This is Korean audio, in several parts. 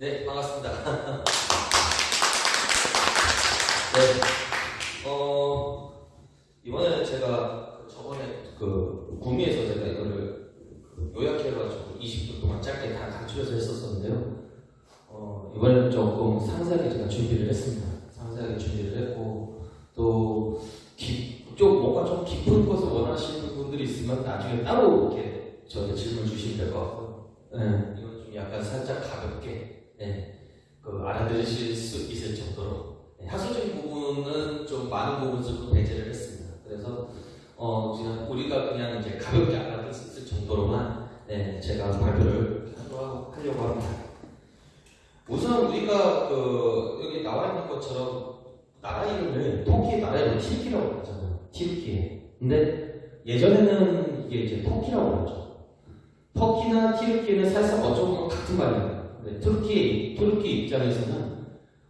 네, 반갑습니다. 네, 어, 이번에 제가 그 저번에 그 구미에서 제가 이거를 그 요약해가지고 20분 동안 짧게 다 강추해서 했었었는데요. 어, 이번에는 조금 상세하게 제가 준비를 했습니다. 상세하게 준비를 했고, 또, 기- 좀 뭔가 좀 깊은 것을 원하시는 분들이 있으면 나중에 따로 이렇게 저한테 질문 주시면 될 것 같고요. 네, 이건 좀 약간 살짝 가볍게, 네, 그 알아들으실 수 있을 정도로. 네, 학술적인 부분은 좀 많은 부분을 좀 배제를 했습니다. 그래서, 어, 그냥 우리가 그냥 이제 가볍게 알아들 수 있을 정도로만, 네, 제가 발표를 하려고 합니다. 우선 우리가 그 여기 나와 있는 것처럼 나라 이름을 터키 나라 이름 튀르키라고 하잖아요. 튀르키. 근데 예전에는 이게 이제 터키라고 하죠. 터키나 튀르키는 사실상 어쩌면 뭐 같은 말이에요. 근데 터키 터키 입장에서는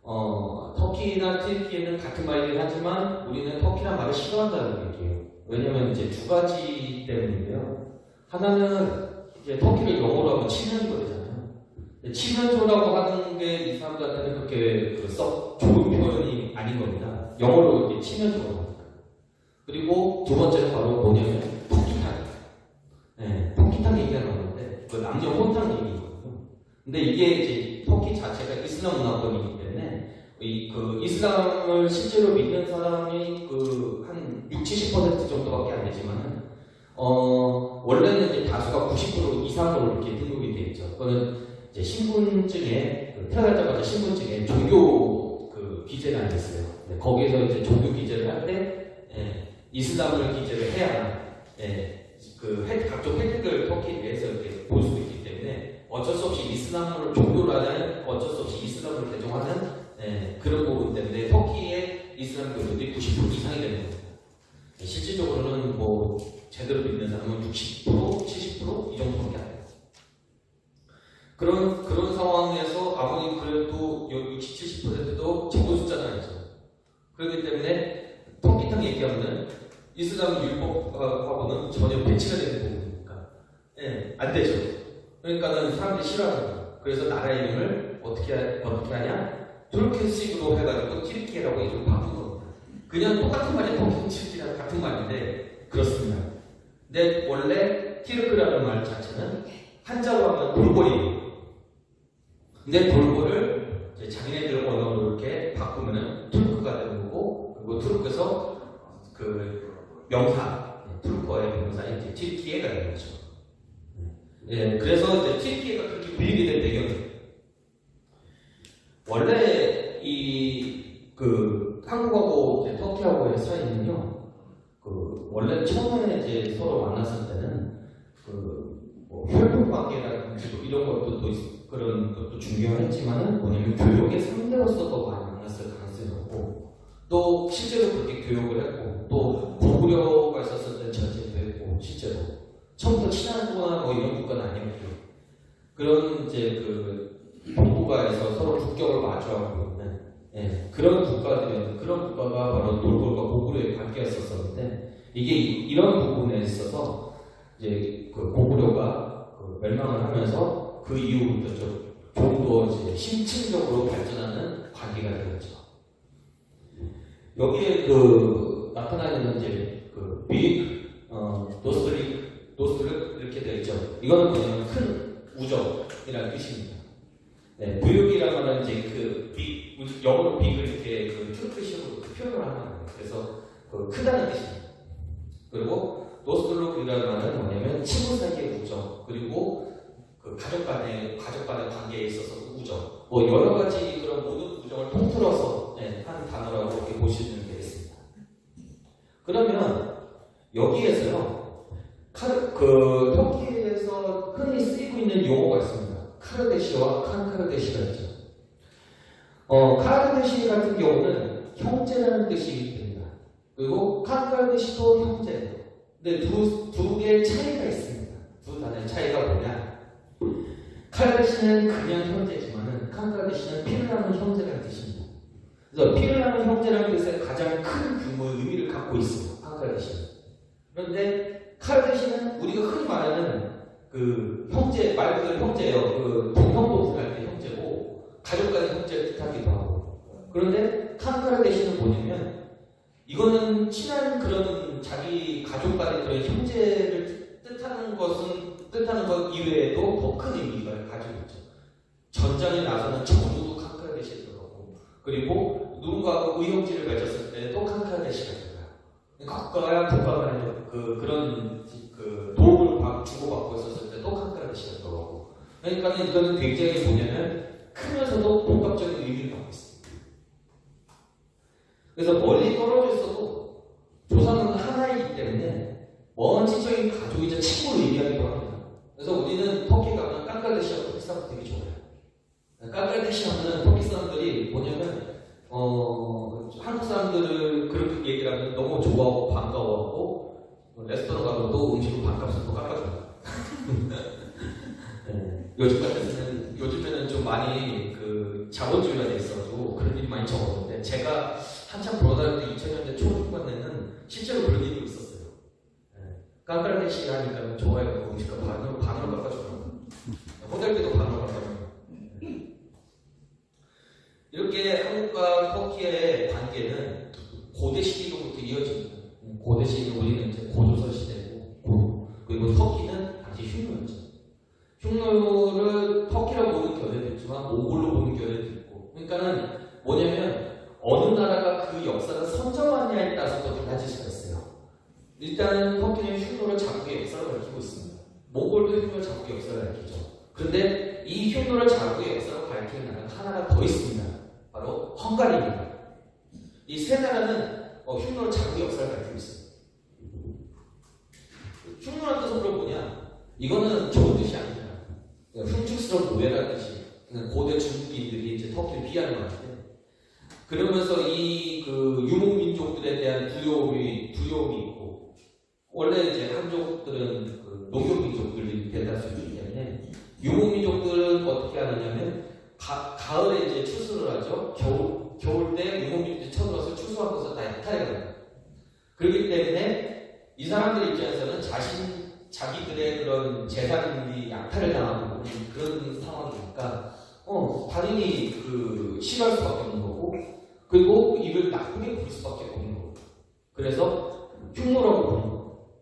어 터키나 튀르키는 같은 말이긴 하지만 우리는 터키란 말을 싫어한다는 얘기예요. 왜냐면 이제 두 가지 때문인데요. 하나는 이제 터키를 영어로 하면 치면조 되잖아요. 근데 치면조라고 하는 게 이 사람들한테는 그렇게 그썩 좋은 표현이 아닌 겁니다. 영어로 이렇게 치면조라고 합니다. 그리고 두 번째는 바로 뭐냐면 터키탕. 네, 터키탕 얘기가 나오는데 그 남녀 혼탕 얘기거든요. 근데 이게 이제 터키 자체가 이슬람 문화권이기 때문에 이 그 이슬람을 실제로 믿는 사람이 그 한 60, 70% 정도밖에 안 되지만은 어 원래는 이제 다수가 90% 이상으로 이렇게 등록이 돼 있죠. 그거는 이제 신분증에 그 태어나자마자 신분증에 종교 그 기재가 있어요. 네, 거기에서 이제 종교 기재를 할때 예, 이슬람을 기재를 해야 예, 그 혜- 각종 혜택을 터키 내에서 이렇게 볼수 있기 때문에 어쩔 수 없이 이슬람을 종교라는 어쩔 수 없이 이슬람을 개종하는 예, 그런 부분 때문에 터키의 이슬람 교도들이 90% 이상이 되는 겁니다. 예, 실질적으로는 뭐 제대로 믿는 사람은 60%, 70%이 정도밖에 안 돼요. 그런 그런 상황에서 아무리 그래도 60, 70%도 적은 숫자는 아니죠. 그렇기 때문에 터키탕 얘기하면 이슬람 율법하고는 전혀 배치가 되는 부분이니까 예, 안 되죠. 그러니까는 사람들이 거예요. 그래서 나라 이름을 어떻게 하- 어떻게 하냐? 투르키식으로 해가지고 티르키라고 이름 바꾼 겁니다. 그냥 똑같은 말이 터키 티르키랑 같은 말인데 그렇습니다. 근데 원래 티르크라는 말 자체는 한자로 하면 돌고리예요. 근데 돌고를 자기네들 언어로 이렇게 바꾸면은 투르크가 되는 거고 그리고 투르크에서 그 명사 네, 투르크어의 명사인 이제 튀르키예가 되는 거죠. 예, 그래서 이제 튀르키예가 그렇게 불리게 된 배경이 원래 이 그 한국하고 이제 터키하고의 사이는요. 그 원래 처음에 이제 서로 만났을 때는 그뭐 혈통 관계라든지 뭐 이런 것도 또 있- 그런 것도 중요했지만은 뭐냐면 교육의 상대로서도 많이 만났을 가능성이 높고 또 실제로 그렇게 교육을 했고 또 고구려가 있었을 때 전쟁도 했고 실제로 처음부터 친하거나 뭐 이런 국가는 아니었고요. 그런 이제 그 동북아에서 서로 국경을 마주하고 있는 예, 그런 국가들이 그런 국가가 바로 놀골과 고구려의 관계였었는데 이게 이- 이런 부분에 있어서 이제 그 고구려가 그 멸망을 하면서 그 이후부터 좀 좀더 이제 심층적으로 발전하는 관계가 되었죠. 여기에 그 나타나 있는 이제 그 büyük, 어, dostluk, dostluk 이렇게 되어 있죠. 이거는 뭐냐면 큰 우정이라는 뜻입니다. 네, büyük이라는 말은 이제 그 big, 우- 영어로 big을 이렇게 그 투르크식으로 표현을 하는 거예요. 그래서 그 크다는 뜻입니다. 그리고 dostluk이라는 말은 뭐냐면 친구 사이의 우정, 그리고 그 가족 간의 가족 간의 관계에 있어서 우정, 뭐 여러 가지 그런 모든 우정을 통틀어서 네, 한 단어라고 이렇게 보시면 되겠습니다. 그러면 여기에서요, 그 터키에서 흔히 쓰이고 있는 용어가 있습니다. 카르데시와 칸카르데시가 있죠. 어, 카르데시 같은 경우는 형제라는 뜻이 됩니다. 그리고 칸카르데시도 형제예요. 근데 두, 두 개의 차이가 있습니다. 두 단어의 차이가 뭐냐? 카르데시는 그냥 형제지만은 칸카르데시는 피를 나는 형제라는 뜻입니다. 그래서 피를 나는 형제라는 뜻에 가장 큰 규모의 의미를 갖고 있어요. 칸카르데시는. 그런데 카르데시는 우리가 흔히 말하는 그 형제 말 그대로 형제예요. 그 동형동생 할때 형제고 가족 간의 형제를 뜻하기도 하고 그런데 칸카라 대신은 뭐냐면 이거는 친한 그런 자기 가족 간의 그런 형제를 뜻하는 것은 뜻하는 것 이외에도 더 큰 의미가 가지고 있죠. 전장에 나서는 전우도 칸카라 대신이 들어가고 그리고 누군가하고 의형제를 맺었을 때도 칸카라 대시가 들어가요. 국가와 국가 간의 그 그런 그 도움을 받- 주고받고 있었을 칸카라 대시가 들어가고 그러니까 이거는 굉장히 뭐냐면 크면서도 복합적인 의미를 갖고 있습니다. 그래서 멀리 떨어져 있어도 조상은 하나이기 때문에 먼 친척인 가족이자 친구를 의미하기도 합니다. 그래서 우리는 터키 가면 깡갈레시아 터키 사람 되게 좋아해요. 깡갈레시아 하면 터키 사람들이 뭐냐면 어, 한국 사람들을 그렇게 얘기를 하면 너무 좋아하고 반가워하고 레스토랑 가면 또 음식을 반값을 또 깎아줘요. 네. 요즘 같은 요즘에는 좀 많이 그 자본주의가 돼 있어가지고 그런 일이 많이 적었는데 제가 한참 돌아다닐 때 2000년대 초중반에는 실제로 그런 일이 있었어요. 네. 깡그라데시 하니까 좋아해요. 음식을 반으로 반으로 깎아줘요. 호텔 때도 반으로 깎아줘요. 네. 이렇게 한국과 터키의 관계는 고대 시기로부터 이어집니다. 고대 시기 우리는 이제 고조선 시대고 고- 그리고 터키는 당시 흉노였죠. 흉노를 터키라고 보는 견해도 있지만 몽골로 보는 견해도 있고 그러니까는 뭐냐면 어느 나라가 그 역사를 선정하느냐에 따라서 또 달라질 수가 있어요. 일단은 터키는 흉노를 자국의 역사를 가리키고 있습니다. 몽골도 흉노를 자국의 역사를 가리키죠. 그런데 이 흉노를 자국의 역사를 가리키는 나라가 하나가 더 있습니다. 바로 헝가리입니다. 이 세 나라는 어, 흉노를 자국의 역사를 가리키고 있습니다. 흉노란 뜻은 그럼 뭐냐? 이거는 좋은 뜻이. 그러니까 흉측스러운 노예라는 뜻이 그냥 고대 중국인들이 이제 터키를 피하는 건데 그러면서 이 그 유목 민족들에 대한 두려움이 두려움이 있고 원래 이제 한족들은 그 농경 민족들이 대다수 있기 때문에 유목 민족들은 어떻게 하느냐면 가, 가을에 이제 추수를 하죠. 겨울 겨울 때 유목 민족들이 쳐들어서 추수하고서 다 약탈해 가요. 그렇기 때문에 이 사람들 입장에서는 자신 자기들의 그런 재산이 약탈을 당하고 그런 상황이니까 어 당연히 그 싫어할 수 밖에 없는 거고 그리고 이를 나쁘게 부를 수밖에 없는 거고 그래서 흉노라고 부르는 거고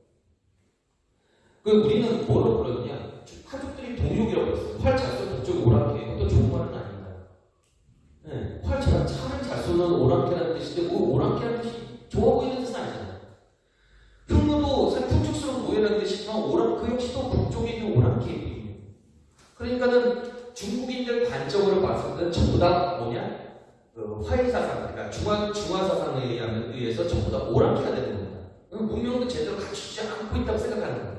그 우리는 뭐라고 부르느냐 가족들이 동욕이라고 했어요 활잘 쏘는 저쪽이 오랑캐 어떤 좋은 말은 아닌가요 네, 활잘 차를 잘 쏘는 오랑캐라는 뜻인데 그 오랑캐라는 뜻이 좋아 보이는 뜻은 아니잖아요 흉노도 풍족스러운 노예라는 뜻이지만 오랑 그 역시 또 북쪽에 있는 오랑캐예요 그러니까는 중국인들 관점으로 봤을 때는 전부 다 뭐냐? 그 화해사상, 그러니까 중화, 중화사상에 의해서 전부 다 오랑캐가 되는 겁니다. 그럼 문명도 제대로 갖추지 않고 있다고 생각하는 거예요.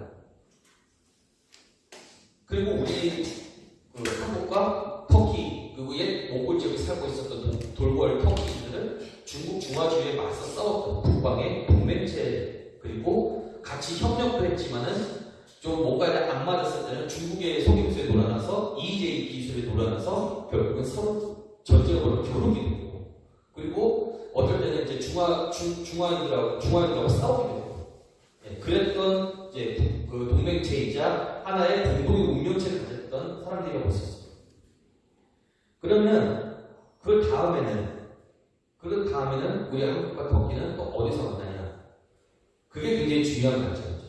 그리고 우리 그 한국과 터키, 그리고 옛 몽골 지역에 살고 있었던 도- 돌궐 터키인들은 중국 중화주의에 맞서 싸웠던 북방의 동맹체, 그리고 같이 협력도 했지만은 좀 뭔가 안 맞았을 때는 중국의 속임수에 놀아나서 EJ 기술에 놀아나서 결국은 서로 벌여 겨루게 되고. 그리고 어떨 때는 이제 중화 중, 중화인들하고 중화인들하고 싸우게 되고. 예, 그랬던 이제 그 동맹체이자 하나의 공동의 운명체를 가졌던 사람들이라고 볼 수 있습니다. 그러면 그 다음에는 그 다음에는 우리 한국과 터키는 또 어디서 만나냐? 그게 굉장히 중요한 관점이죠.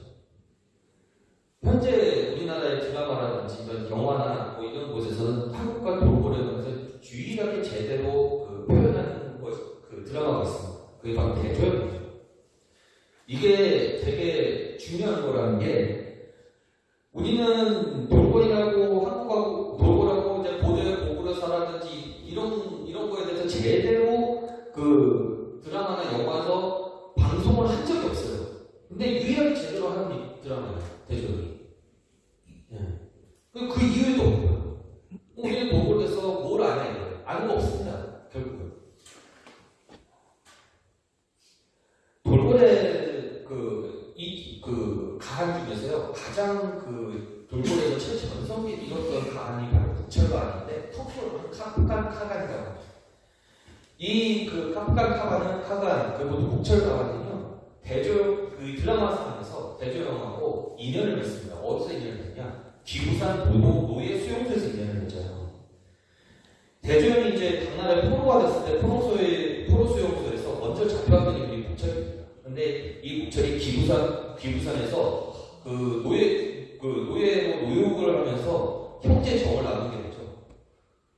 현재 우리나라의 드라마라든지 이런 영화나 뭐 이런 곳에서는 한국과 돌고래 면서 유일하게 제대로 그 표현하는 것, 그 드라마가 있습니다. 그게 바로 대조영이죠. 이게 되게 중요한 거라는 게 우리는 돌고래라고 한국하고 돌고래라고 이제 고대 고구려사라든지 이런 이런 거에 대해서 제대로 그 드라마나 영화에서 방송을 한 적이 없어요. 근데 유일하게 제대로 하는 이 드라마예요. 대조영이. 예. 그, 그 이유도 없고요. 우리는 돌고래에서 뭘 아냐 이거예요. 아는 거 없습니다. 결국은. 돌고래 가한 중에서요, 가장 그, 돌고래에서 최초 전성기 이뤘던 가한이 바로 북철가한인데, 하면 카프간 카간이라고 합니다. 이, 그, 카프간 카간은, 카간, 그리고 묵철가한은요, 대조, 그 드라마 상에서 대조영하고 인연을 맺습니다. 어디서 인연을 맺냐? 기부산 노, 노예 수용소에서 인연을 맺어요. 대조영이 이제 당나라의 포로가 됐을 때 포로소의 포로수용소에서 먼저 잡혀갔던 인물이 묵철입니다. 근데 이 묵철이 기부산 기부산에서 그 노예 그 노예로 노역을 하면서 형제 정을 나누게 되죠.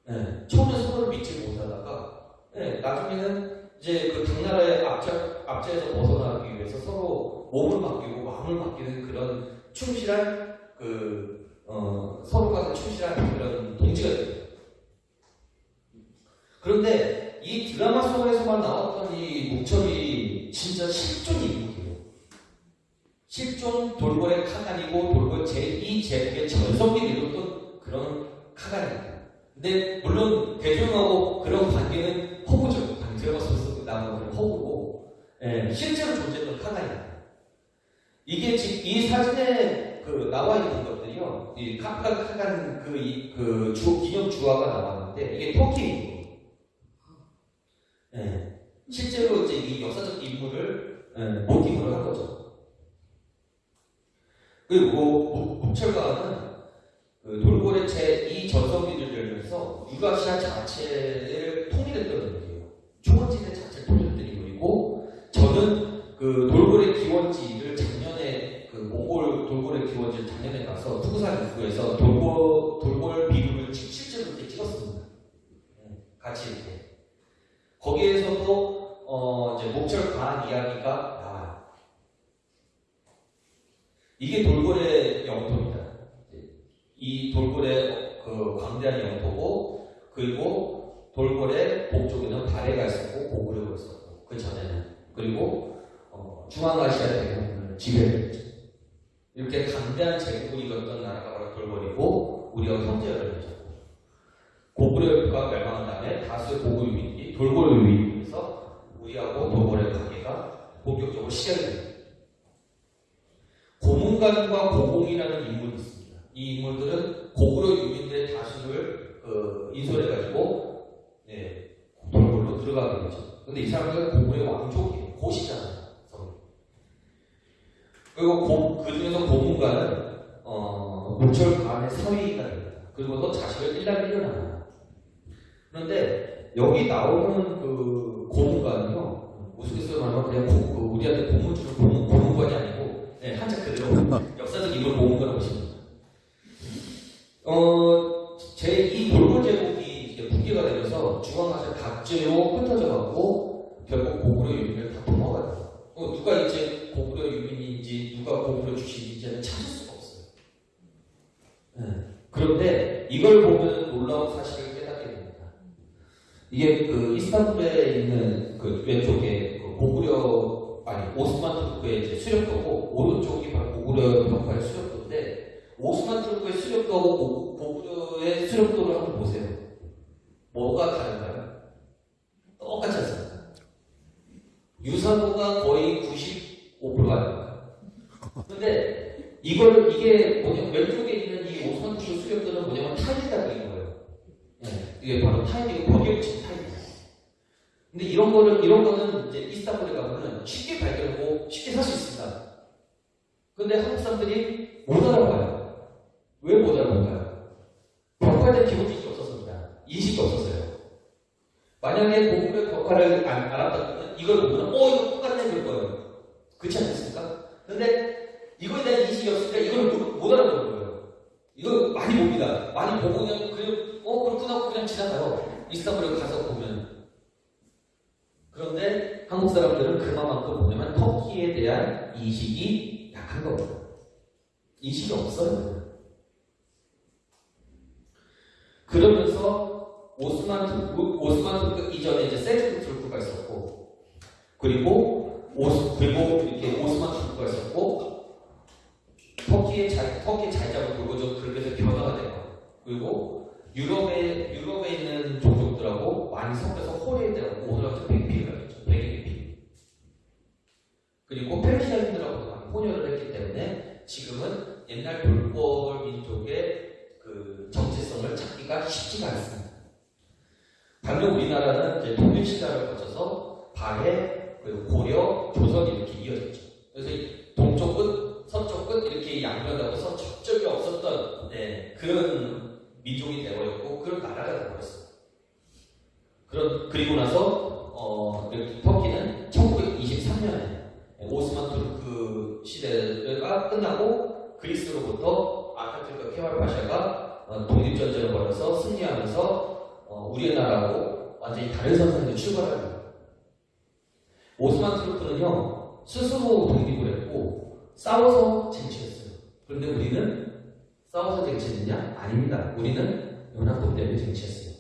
네, 처음에 서로를 믿지 못하다가 네, 나중에는 이제 그 당나라의 압제 압제에서 벗어나기 위해서 서로 몸을 맡기고 마음을 맡기는 그런 충실한 그 어, 서로가 충실한 그런 동지가 됩니다. 그런데 이 드라마 속에서만 나왔던 이 목철이 진짜 실존 인물이에요. 실존 돌고래 카간이고 돌고래 제2 제국의 전성기를 이뤘던 그런 카간입니다. 근데 물론 대중하고 그런 관계는 허구죠. 드라마 속에서 나오는 그런 허구고 예, 실제로 존재했던 카간입니다. 이게 지금 이 사진에 그 나와 있는 것들이요. 이 카프가 카간 그, 이- 그 주, 기념 주화가 나왔는데 이게 터키입니다. 예. 실제로 이제 이 역사적 인물을 예, 모티브로 한 거죠. 그리고 묵철가는 그 돌고래 제2 전성기를 열면서 유라시아 자체를 통일했던 인물이에요. 초원지대 자체를 통일했던 인물이고 저는 그 돌고래 기원지를 작년에 그 몽골 돌고래 기원지를 작년에 가서 투구산 입구에서 돌고 비루를 치- 실제로 이렇게 찍었습니다. 예, 같이 이렇게. 거기에서도 어 이제 목철 과한 이야기가 나와요. 이게 돌고래 영토입니다. 이 돌고래 그 광대한 영토고 그리고 돌고래 북쪽에는 바레가 있었고 고구려가 있었고 그 전에는 그리고 어, 중앙아시아 대륙을 지배했죠. 이렇게 강대한 제국을 이뤘던 나라가 바로 돌고래고 우리가 형제를 맺었고 고구려 가 멸망한 다음에 다수의 고구 유민이 돌고래 유민에서 우리하고 돌고래 관계가 본격적으로 시작이 됩니다. 고문관과 고공이라는 인물이 있습니다. 이 인물들은 고구려 유민들의 다수를 그 인솔해가지고 네, 돌고래로 들어가게 되죠. 근데 이 사람들은 고구려 왕족이에요. 고시잖아요. 그리고 고, 그 중에서 고문관은 어, 목철 간의 사위가 됩니다. 그리고 또 자식을 일남 일어나요. 그런데 여기 나오는 그 고문관은요, 우스갯소리로 말하면 그냥 고, 그 우리한테 고문 주는 고문, 고문관이 아니고, 네, 한자 그대로 역사적 인물 고문관을 보시면. 어, 제이 돌고 제국이 이제 붕괴가 되면서 중앙아시아 각지로 흩어져가고 결국 고구려 유민을 다 도망가요. 어, 누가 이제 고구려 유민인지 누가 고구려 출신인지는 찾을 수가 없어요. 네. 그런데 이걸 보면 놀라운 됩니다. 이게 그 이스탄불에 있는 그 왼쪽에 그 고구려 아니 오스만 투르크의 이제 수렵도고 오른쪽이 바로 고구려 벽화의 수렵도인데 오스만 투르크의 수렵도하고 고- 고구려의 수렵도를 한번 보세요. 뭐가 다른가요? 똑같지 않습니까? 유사도가 거의 95%가 됩니다. 근데 이걸 이게 뭐냐 왼쪽에 있는 이 투르크 수렵도는 뭐냐면 거예요. 네, 이게 바로 타일이고 벽에 붙인 타일이에요. 근데 이런 거를 이런 거는 이제 이스탄불에 가면은 쉽게 발견하고 쉽게 살 수 있습니다. 근데 한국 사람들이 못 알아봐요. 왜 못 알아볼까요? 벽화에 대한 기본 지식이 없었습니다. 인식이 없었어요. 만약에 고구려 벽화를 안, 알았다면 이걸 보면 어 이거 똑같네 그럴 거예요. 그렇지 않습니까? 근데 이거에 대한 인식이 없으니까 이걸 못, 못 알아보는 거예요. 이거 많이 봅니다. 많이 보고 그냥 그냥 어 그렇구나 하고 그냥 지나가요. 이스탄불에 가서 보면 그런데 한국 사람들은 그만큼 뭐냐면 터키에 대한 인식이 약한 겁니다. 인식이 없어요. 그러면서 오스만 투르크, 오스만 투르크 이전에 이제 셀주크 투르크가 있었고, 그리고 오스 그리고 이렇게 오스만 투르크가 있었고, 터키의 잘 터키 잘 잡은 돌고죠 그렇게 변화가 돼요. 그리고 유럽에 유럽에 있는 종족들하고 많이 섞여서 호레들하고 오늘 같은 백피가 있죠. 백피. 그리고 페르시아인들하고도 많이 혼혈을 했기 때문에 지금은 옛날 돌골 민족의 그 정체성을 찾기가 쉽지가 않습니다. 반면 우리나라는 이제 통일 시대를 거쳐서 발해, 그리고 고려, 조선 이렇게 이어졌죠. 그래서 이 동쪽 끝, 서쪽 끝 이렇게 양면하고서 접점이 없었던 네, 그런 민족이 되어버렸고 그런 나라가 되어버렸어. 그런 그리고 나서 어, 그 터키는 1923년에 오스만 투르크 그 시대가 끝나고 그리스로부터 아타türk과 케말 파샤가 독립전쟁을 벌여서 승리하면서 어, 우리나라하고 완전히 다른 선상에서 출발하는 거예요. 오스만 투르크는요 스스로 독립을 했고 싸워서 쟁취했어요. 그런데 우리는 싸워서 쟁취했느냐? 아닙니다. 우리는 연합군 때문에 쟁취했어요.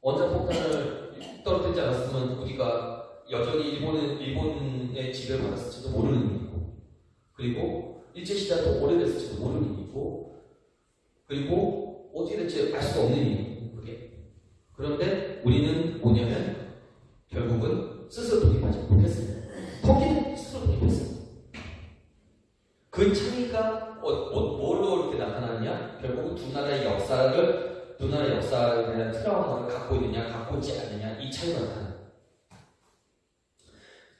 원자폭탄을 떨어뜨리지 않았으면 우리가 여전히 일본은, 일본의 지배를 받았을지도 모르는 일이고, 그리고 일제시대가 더 오래됐을지도 모르는 일이고, 그리고 어떻게 될지 알 수가 없는 일이고, 그게. 그런데 우리는 뭐냐면, 결국은 스스로 독립하지 못했습니다. 터키는 스스로 독립했습니다. 그 차이가 어, 뭐, 뭘로 이렇게 나타나느냐? 결국은 두 나라의 역사를, 두 나라의 대한 트라우마를 갖고 있느냐, 갖고 있지 않느냐, 이 차이가 나타납니다.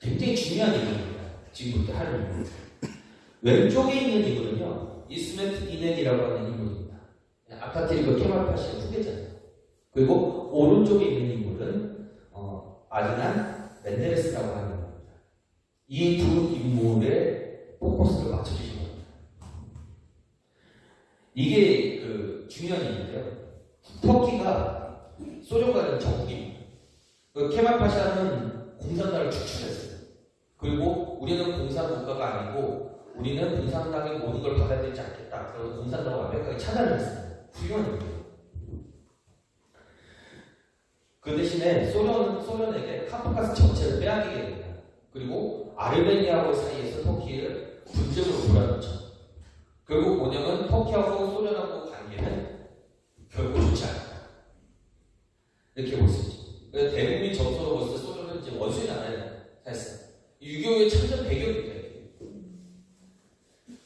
굉장히 중요한 얘기입니다. 지금부터 할 얘기. 왼쪽에 있는 인물은요, 이스메트 이넨이라고 하는 인물입니다. 아타티르크 케말파시의 후계자예요. 그리고 오른쪽에 있는 인물은 어, 아드난 멘데레스라고 하는 인물입니다. 이 두 인물의 포커스를 맞춰주시면 됩니다. 이게 그 중요한 얘기인데요. 터키가 소련과는 적국입니다. 그 케말파샤는 공산당을 축출했어요. 그리고 우리는 공산국가가 아니고 우리는 공산당의 모든 걸 받아들이지 않겠다. 그래서 공산당을 완벽하게 차단을 했습니다. 훌륭한 일이에요. 그 대신에 소련, 소련에게 카프카스 전체를 빼앗기게 됩니다. 그리고 아르메니아하고 사이에서 터키를 분쟁으로 몰아넣죠. 결국 뭐냐면 터키하고 소련하고 관계는 결국 좋지 않다. 이렇게 볼 수 있죠. 대국민 정서로 봤을 때 소련은 이제 원수의 나라에 사했어요. 유교의 참전 배경입니다.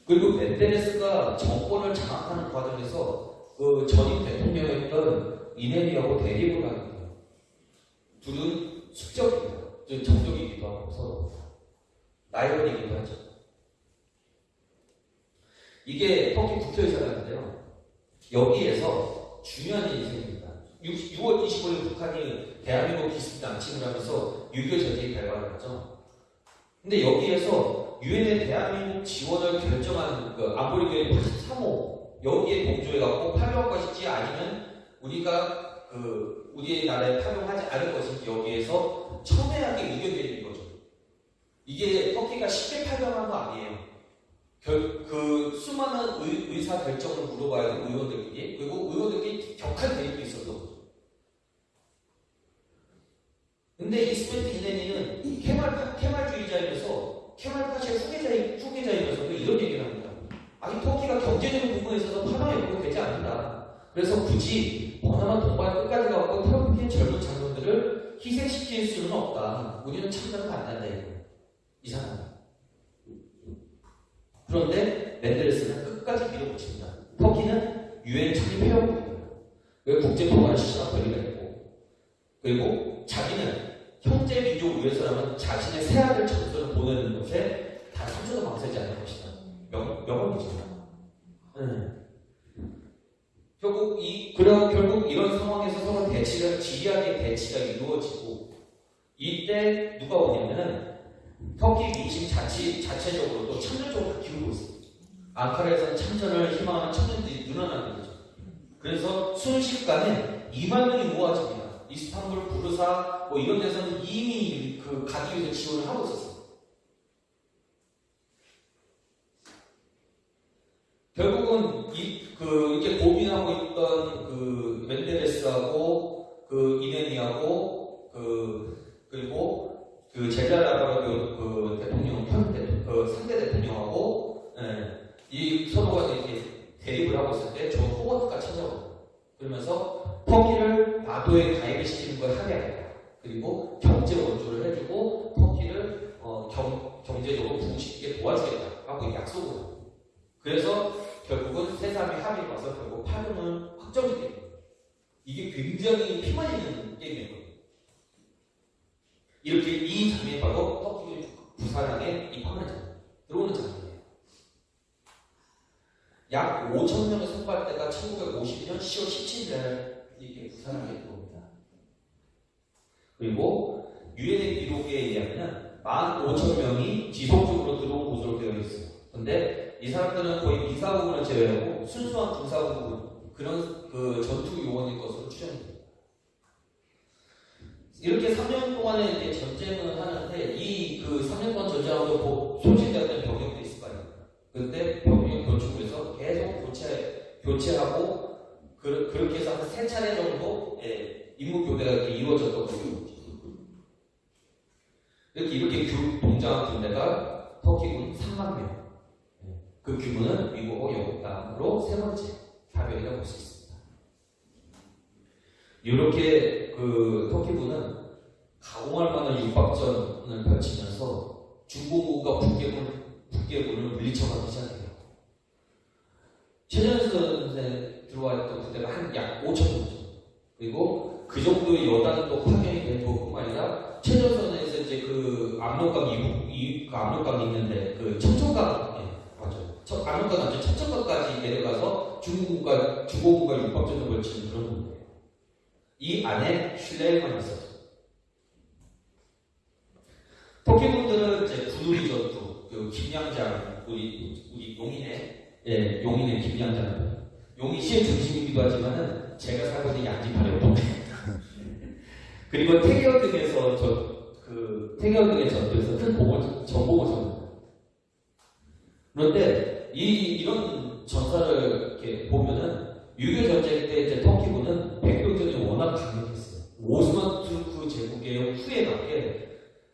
그리고 멘데레스가 정권을 장악하는 과정에서 그 전임 대통령이었던 이네미하고 대립을 하게 돼요. 둘은 숙적입니다. 즉 정적이기도 하고 서로 라이벌이기도 하죠. 이게 터키 국토의사라는데요. 여기에서 중요한 일이 생깁니다. 6, 월 25일 북한이 대한민국 기습 남침을 하면서 6.25 전쟁이 발발을 했죠. 근데 여기에서 유엔의 대한민국 지원을 결정한 그 안보리교회 83호 여기에 동조해갖고 파병할 것인지 아니면 우리가 그 우리의 나라에 파병하지 않을 것인지 여기에서 첨예하게 의견 내리는 거죠. 이게 터키가 쉽게 파병한 거 아니에요. 결, 그 수많은 의, 사 결정을 물어봐야 되는 의원들끼리 그리고 의원들끼리 격한 대립도 거죠. 근데 이스메트 이네니는 케말, 케말주의자이면서 케말파시의 후계자이, 후계자이면서도 이런 얘기를 합니다. 아니 터키가 경제적인 부분에 있어서 파병이 없고 되지 않는다. 그래서 굳이 버나마 동반 끝까지 가고 태극기의 젊은 장군들을 희생시킬 수는 없다. 우리는 참전을 안 한다 이거. 이상하다. 그런데 멘데레스는 끝까지 밀어붙입니다. 터키는 유엔 창립 회원국입니다. 왜 국제 통화를 권리가 있고 그리고 자기는 형제 민족을 위해서라면 자신의 새 아들 전선을 보내는 것에 다 3초도 망설이지 않을 것이다. 명, 명언이죠. 네. 결국 이 그런 결국 이런 상황에서 서로 대치가 지리하게 대치가 이루어지고 이때 누가 오냐면은 터키 민심 자치 자체적으로도 참전 쪽으로 기울고 있습니다. 앙카라에서는 참전을 희망하는 청년들이 늘어나는 거죠. 그래서 순식간에 2만 명이 모아집니다. 이스탄불, 부르사 뭐 이런 데서는 이미 그 가기 위해서 지원을 하고 있었어요. 결국은 이, 그, 이렇게 고민하고 있던 그 멘데레스하고 그 이네니하고 그, 그리고 그 젤라라바르 그, 그 대통령, 그 상대 대통령하고 예, 이 서로가 이렇게 대립을 하고 있을 때저 호버트가 찾아오고 그러면서 터키를 나토에 가입을 시키는 걸 합의하겠다. 그리고 경제 원조를 해주고 터키를 어, 경, 경제적으로 부흥시키게 도와주겠다 하고 약속을 합니다. 그래서 결국은 세 사람이 합의를 봐서 결국 파병을 확정시킵니다. 이게 굉장히 피 말리는 게임이에요. 이렇게 이 장면이 바로 터키 부산항에 입항하는 들어오는 장면이에요. 약 5천 명의 선발대가 1952년 10월 17일에 이렇게 부산항에 들어옵니다. 그리고 유엔의 기록에 의하면 15,000 명이 지속적으로 들어온 곳으로 되어 있어요. 근데 이 사람들은 거의 미사국을 제외하고 순수한 군사국 그런 그 전투 요원일 것으로 추정됩니다. 이렇게 3년 동안에 이제 전쟁을 하는데 이 그 3년 동안 전쟁하면서 소진되었던 병력도 있을 거 아닙니까? 근데 병력 교축에서 계속 교체, 교체하고 그, 그렇게 해서 한 세 차례 정도 예, 임무 교대가 이렇게 이루어졌던 거죠. 이렇게 이렇게 교, 동작한 군대가 터키군 3만 명. 예, 그 규모는 미국하고 영국 다음으로 세 번째 파병이라고 볼 수 있습니다. 이렇게 그 터키군은 가공할 만한 육박전을 펼치면서 중공군과 북계군, 북계군을 물리쳐가기 시작해요. 최전선에 들어와 있던 부대가 한 약 5천 정도. 그리고 그 정도의 여단도 파견이 된 것뿐만 아니라 최전선에서 이제 그 압록강 이북, 이, 그 압록강이 있는데 그 첨천강, 예, 맞아요. 첫, 압록강 아니죠. 첨천강까지 내려가서 중국과, 중국과 육박전을 벌치는 그런 건데요. 이 안에 슐레만 있었죠. 터키분들은 이제 구두리 전투, 그 김양장, 우리, 우리 용인의, 예, 용인의 김양장. 용인 시의 중심이기도 하지만은 제가 살고 있는 양지파를 보입니다. 그리고 태계어 등에서 저, 그, 태계어 등의 전투에서 큰 줬습니다. 그런데 이, 이런 전사를 이렇게 보면은 유교 전쟁 때 이제 터키군은 백병전이 워낙 강력했어요. 오스만 투르크 제국의 후예답게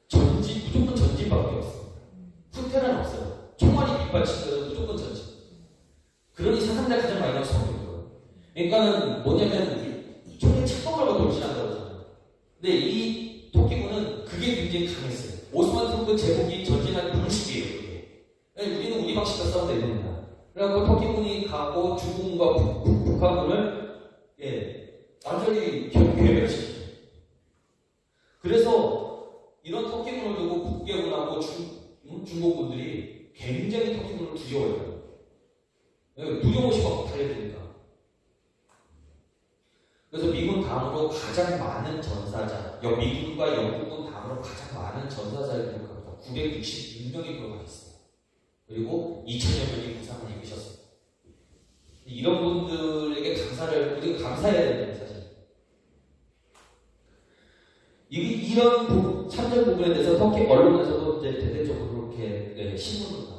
전진, 무조건 전진밖에 없어요. 후퇴는 없어요. 총알이 전진. 그러니 사상자 가장 많이 나온 성격이에요. 그러니까는 뭐냐면 총에 착검하고 돌진한다고 하잖아요. 근데 이 터키군은 그게 굉장히 강했어요. 오스만 투르크 제국이 전진한 방식이에요. 그러니까 우리는 우리 방식과 싸우다 이겁니다. 그래갖고 터키군이 가고 중국과 북한군을 예, 완전히 괴멸시키죠. 그래서 이런 터키군을 두고 북계군하고 중, 음, 중국군들이 굉장히 터키군을 두려워해요. 예, 두려워시 막 달려드니까. 그래서 미군 다음으로 가장 많은 전사자, 여 미군과 영국군 다음으로 가장 많은 전사자를 기록합니다. 966명이 기록하고 있어요. 그리고 2천여 명이 부상을 입으셨습니다. 이런 분들에게 감사를 우리가 감사해야 됩니다, 사실. 이, 이런 부, 참전 부분에 대해서 터키 언론에서도 이제 대대적으로 이렇게 네, 신문으로 나오죠.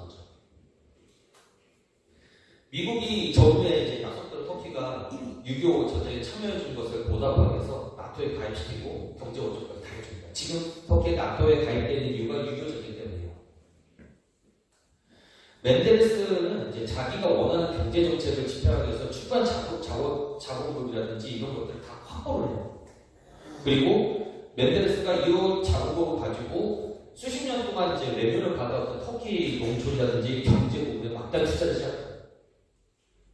미국이 저번에 이제 약속대로 터키가 유교 전쟁에 참여해 준 것을 보답하기 위해서 나토에 가입시키고 경제 원조까지 다 해줍니다. 지금 터키 나토에 가입되는 이유가 유교 전쟁 때문이에요. 멘데레스는 이제 자기가 원하는 경제 정책을 집행하기 위해서 추가 자금, 자원, 자본금이라든지 이런 것들을 다 확보를 해요. 그리고 멘데레스가 이런 자금을 가지고 수십 년 동안 이제 레벨을 받아왔던 터키 농촌이라든지 경제 부분에 막대한 투자를 시작해요.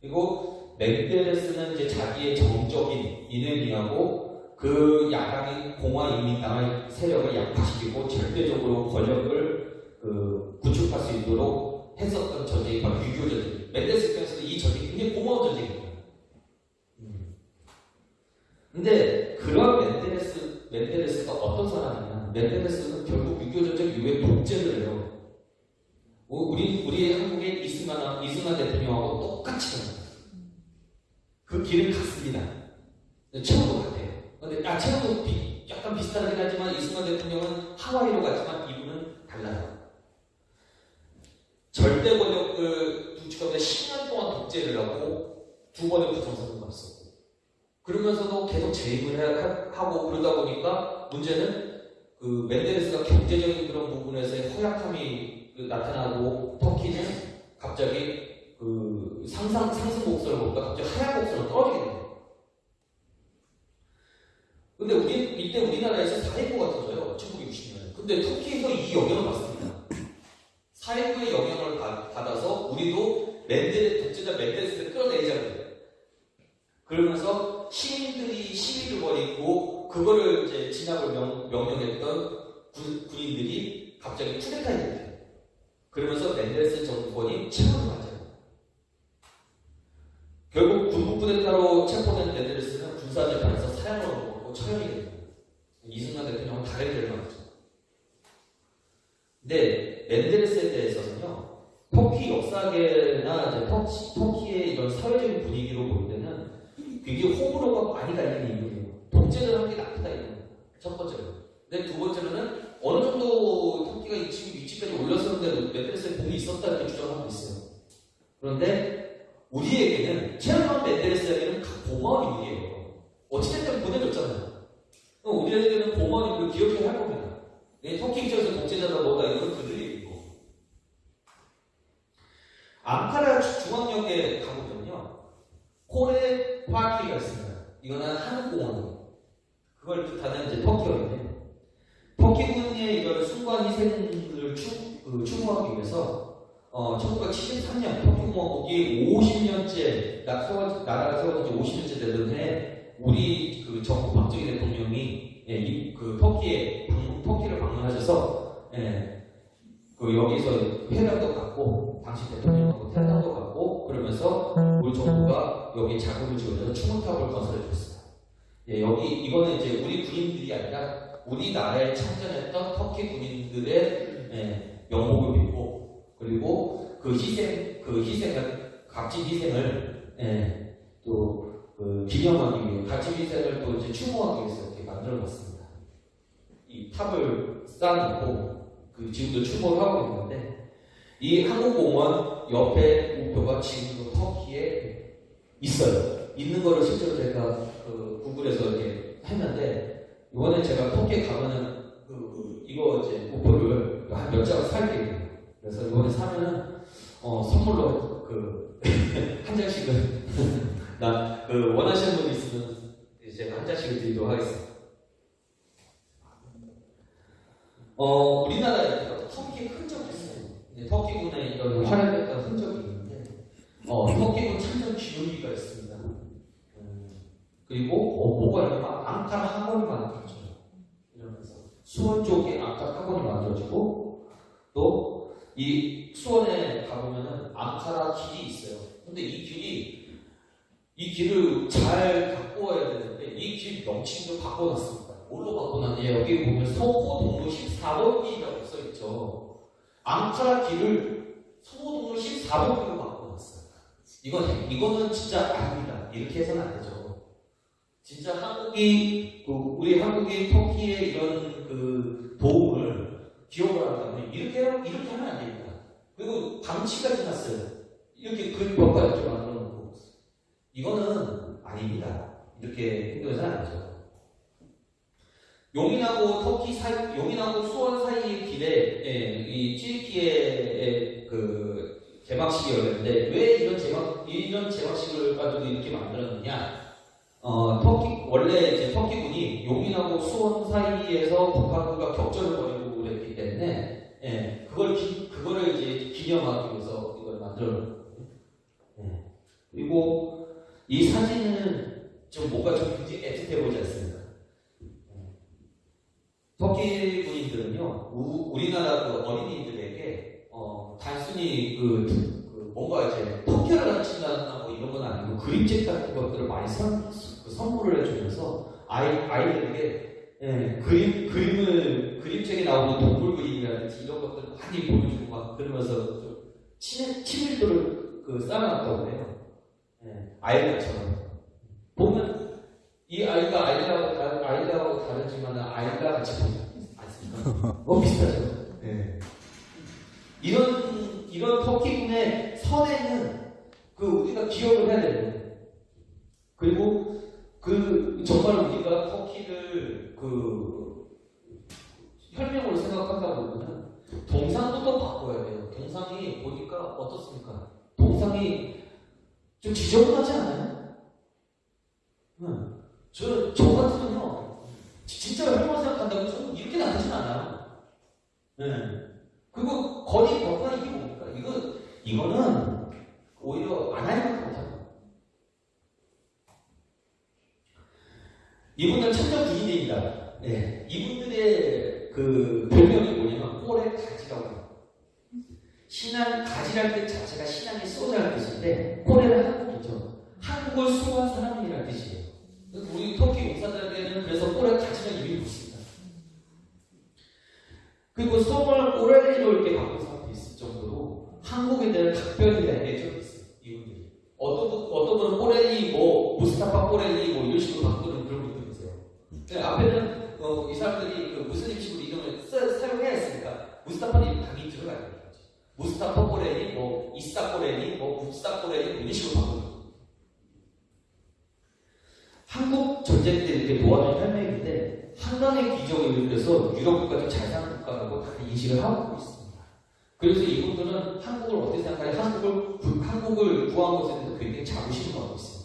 그리고 멘데레스는 이제 자기의 정적인 이네미하고 그 야당인 공화인민당의 세력을 약화시키고 절대적으로 권력을 그 구축할 수 있도록 했었던 전쟁이 바로 육이오 전쟁. 멘데레스 입장에서는 이 전쟁이 굉장히 고마운 전쟁입니다. 음. 근데 그런 멘데레스, 멘데레스가 어떤 사람이냐? 멘데레스는 결국 유교 전쟁 이후에 독재를 해요. 우리, 우리 한국의 이승만, 이승만 대통령하고 똑같이 합니다. 그 길을 갔습니다. 최고도 같아요. 근데, 아, 최고도 비, 약간 비슷하긴 하지만 이승만 대통령은 하와이로 갔지만 이분은 달라요. 절대 권력을 구축하면서 10년 동안 독재를 하고 두 번의 부정선을 받았었고 그러면서도 계속 재임을 하고 그러다 보니까 문제는 그 멘데레스가 경제적인 그런 부분에서의 허약함이 나타나고 터키는 갑자기 그 상상 상승 곡선을 보니까 갑자기 하향 곡선을 떨어지게 돼요. 근데 우리 이때 우리나라에서 4인구가 터져요. 1960년에. 근데 터키에서 이 영향을 받습니다. 4인구의 영향을 받 아서 우리도 멘데레 독재자 멘데레스를 끌어내자고요. 그러면서 시민들이 시위를 벌이고 그거를 이제 진압을 명, 명령했던 군, 군인들이 갑자기 쿠데타에 됩니다. 그러면서 멘데레스 정권이 체포를 이걸로 체포된 애들을 쓰면 군사재판에서 사형으로 먹고 처형이 됩니다. 이승만 대통령은 다르게 결정하죠. 근데 멘데르스에 대해서는요. 터키 역사계나 터키, 터키의 이런 사회적인 분위기로 볼 때는 이게 호불호가 많이 갈리는 이유예요. 독재를 하는 게 나쁘다 이거. 첫 번째로. 근데 두 번째로는 어느 정도 터키가 이 지금 위치까지 올렸었는데도 멘데르스의 공이 있었다 이렇게 주장하고 있어요. 그런데 우리에게는 체르만 메드레스에게는 고마운 일이에요. 어찌됐든 보내줬잖아요. 우리에게는 고마운 일을 기억해야 할 겁니다. 네, 터키 입장에서 독재자다 뭐다 이건 그들의 일이고. 앙카라 중앙역에 가보면요. 코레 파키가 있습니다. 이거는 한국공원이에요. 그걸 뜻하는 이제 터키어인데 터키군의 이런 순간 희생을 추, 그, 추모하기 위해서 어, 1973년 터키공화국이 50년째 나, 세워, 나라가 세워진 지 50년째 되는데 우리 그 정부 박정희 대통령이 예, 이, 그 터키에 방, 터키를 방문하셔서 예, 그 여기서 회담도 갖고 당시 대통령하고 회담도 갖고 그러면서 우리 정부가 여기 자금을 지원해서 추모탑을 건설해 줬어요. 예, 여기 이거는 이제 우리 군인들이 아니라 우리나라에 참전했던 터키 군인들의 예, 명복을 빌고 그리고 그 희생 그 희생을 값진 희생을 예, 또 그 기념하기 위해 값진 희생을 또 이제 추모하기 위해서 이렇게 만들어 봤습니다. 이 탑을 쌓아놓고 그 지금도 추모를 하고 있는데 이 한국공원 옆에 우표가 지금도 터키에 있어요. 있는 거를 실제로 제가 그 구글에서 이렇게 했는데 이번에 제가 터키에 가면은 그 이거 이제 우표를 한 몇 장을 살게요. 그래서 이번에 사면은 어, 선물로 그 한 장씩은 나 그 원하시는 분이 있으면 제가 한 장씩을 드리도록 하겠습니다. 어, 우리나라에 터키의 흔적이 있어요. 터키군의 이런 활약했던 흔적이 있는데, 어, 터키군 참전 기록기가 있습니다. 음, 그리고, 어, 뭐가 있냐면, 앙카라 학원이 만들어져요. 이러면서. 수원 쪽에 앙카라 학원이 만들어지고, 또, 이 수원에 가보면은 앙카라 길이 있어요. 근데 이 길이, 이 길을 잘 와야 되는데, 이 길 명칭도 바꿔놨습니다. 뭘로 바꿔놨냐? 여기 보면 서호동로 14번 길이라고 써있죠. 앙카라 길을 서호동로 14번 길로 바꿔놨어요. 이건, 이거는 진짜 아닙니다. 이렇게 해서는 안 되죠. 진짜 한국이, 그 우리 한국이 터키의 이런 그 도움을 기억을 한다면 이렇게, 이렇게 하면 안 됩니다. 그리고 방치까지 났어요. 이렇게 글벽과 이렇게 만들어 놓고. 이거는 아닙니다. 이렇게 행동해서는 안 되죠. 용인하고 터키 사이, 용인하고 수원 사이의 길에 예, 이 튀르키의 그 개막식이 열렸는데 왜 이런 개막 이런 개막식을 가지고 이렇게 만들었느냐? 어 터키 원래 이제 터키군이 용인하고 수원 사이에서 북한군과 격전을 그랬기 때문에 예, 그걸 기, 그거를 이제 기념하기 위해서 이걸 만들었거든요. 예. 그리고 이 사진은 좀 뭔가 좀 굉장히 애틋해 보이지 않습니까? 터키 군인들은요, 우, 리나라 그 어린이들에게, 어, 단순히 그, 그 뭔가 이제 터키를 가르친다거나 뭐 이런 건 아니고 그림책 같은 것들을 많이 선, 그 선물을 해주면서 아이, 아이들에게, 예, 그림, 그림을, 그림책에 나오는 동물 그림이라든지 이런 것들 을 많이 보여주고 막 그러면서 좀 친, 친밀도를 그 쌓아놨다고 해요. 예, 아이들처럼. 보면 이 아이가 아이들하고 다른, 아이들하고 다르지만 아이가 같이 보지 않습니까? 뭐 비슷하죠. 네. 이런, 이런 터키군의 선에는 그 우리가 기억을 해야 되는 그리고 그 정말 우리가 터키를 그 혈맹으로 생각한다 보면은 동상부터 바꿔야 돼요. 동상이 보니까 어떻습니까? 동상이 좀 지저분하지 않아요? 응. 저, 저 같으면요, 진짜 혈맹을 생각한다고 저는 이렇게 나쁘진 않아요. 네. 그리고 거리 벽화 이게 뭡니까? 이거, 이거는 오히려 안 하는 것 같아요. 이분들 참전 군인들입니다. 네. 이분들의 그 별명이 뭐냐면 꼴의 가지라고. 신앙, 가지랄 뜻 자체가 신앙의 쏘자는 뜻인데, 꼴에는 한국이죠. 한국을 수호한 사람이라는 뜻이에요. 우리 터키 용사들에게는 그래서 꼴에 가지는 이름이 붙습니다. 그리고 성을 꼬레리로 이렇게 바꾼 사람도 있을 정도로 한국에 대한 각별히 대한 애정이 있어요. 이분들이. 어떤, 분- 어떤 분은 꼬렐리, 뭐, 무스타파 꼬렐리, 뭐, 이런 식으로 바꾸는. 근데 앞에는, 어, 이 사람들이 그 무슬림 식으로 이름을 써- 사용해야 했으니까, 무스타파는 당연히 들어가야 되는 거지. 무스타파 꼬렐리, 뭐, 이사 꼬렐리, 뭐, 북사 꼬렐리, 뭐 이런 식으로 바꾸는 거예요. 한국 전쟁 때 이렇게 도와준 혈맹인데, 한강의 기적을 이루면서 유럽 국가도 잘 사는 국가라고 다 인식을 하고 있습니다. 그래서 이분들은 한국을 어떻게 생각하냐? 한국을, 구- 한국을 구한 것에 대해서 굉장히 자부심을 갖고 있어요.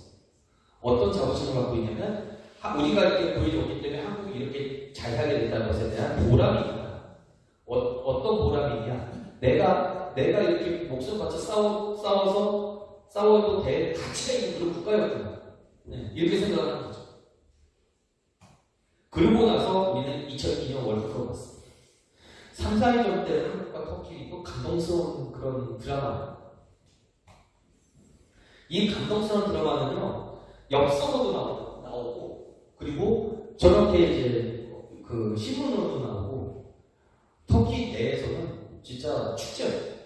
어떤 자부심을 갖고 있냐면, 하- 우리가 이렇게 보여줬기 때문에 한국이 이렇게 잘 살게 됐다는 것에 대한 보람이 있다. 어, 어떤 보람이 있냐? 내가, 내가 이렇게 목숨 바쳐 싸워, 싸워서, 싸워도 될 가치가 있는 그런 국가였구나. 네, 이렇게 생각하는 거죠. 그러고 나서 우리는 2002년 월드컵을 봤습니다. 3, 4위전 때 한국과 터키도 감동스러운 그런 드라마. 이 감동스러운 드라마는요, 나오- 나오고, 그리고 저렇게 이제 그 신문으로도 나오고, 터키 내에서는 진짜 축제예요.